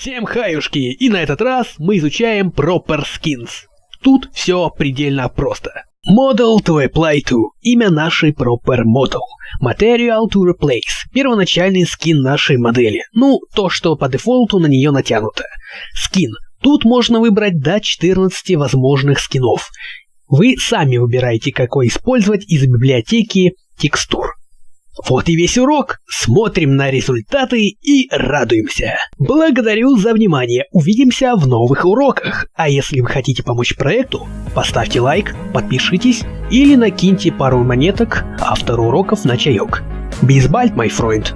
Всем хаюшки, и на этот раз мы изучаем Proper Skins. Тут все предельно просто. Model to apply to – имя нашей Proper Model. Material to replace – первоначальный скин нашей модели. Ну, то, что по дефолту на нее натянуто. Скин. Тут можно выбрать до 14 возможных скинов. Вы сами выбираете, какой использовать из библиотеки текстур. Вот и весь урок. Смотрим на результаты и радуемся. Благодарю за внимание. Увидимся в новых уроках. А если вы хотите помочь проекту, поставьте лайк, подпишитесь или накиньте пару монеток автору уроков на чаек. Бейсбальт, мой фройнд.